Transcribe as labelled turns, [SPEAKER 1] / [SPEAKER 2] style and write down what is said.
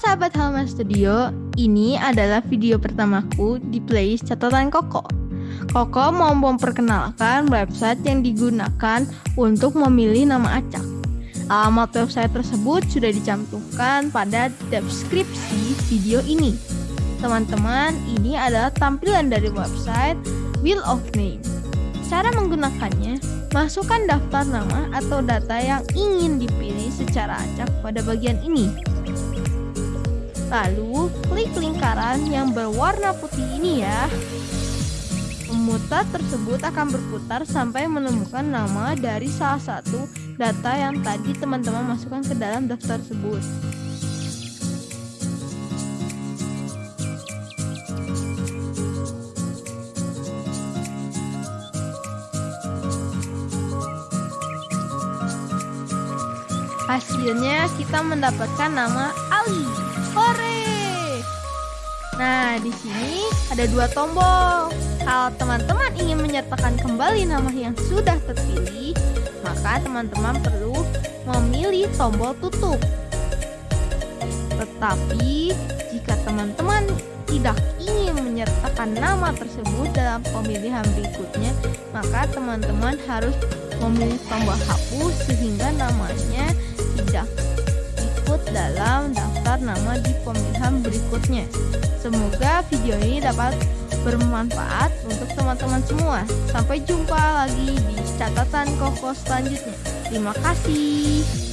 [SPEAKER 1] sahabat Halma Studio, ini adalah video pertamaku di playlist catatan Koko. Koko mau memperkenalkan website yang digunakan untuk memilih nama acak. Alamat website tersebut sudah dicantumkan pada deskripsi video ini. Teman-teman, ini adalah tampilan dari website Wheel of Name. Cara menggunakannya, masukkan daftar nama atau data yang ingin dipilih secara acak pada bagian ini. Lalu, klik lingkaran yang berwarna putih ini ya. Pemutar tersebut akan berputar sampai menemukan nama dari salah satu data yang tadi teman-teman masukkan ke dalam daftar tersebut. Hasilnya kita mendapatkan nama Ali. Nah, di sini ada dua tombol. Kalau teman-teman ingin menyertakan kembali nama yang sudah terpilih, maka teman-teman perlu memilih tombol tutup. Tetapi, jika teman-teman tidak ingin menyertakan nama tersebut dalam pemilihan berikutnya, maka teman-teman harus memilih tombol hapus sehingga namanya tidak ikut dalam daftar nama di pemilihan berikutnya. Semoga video ini dapat bermanfaat untuk teman-teman semua. Sampai jumpa lagi di catatan koko selanjutnya. Terima kasih.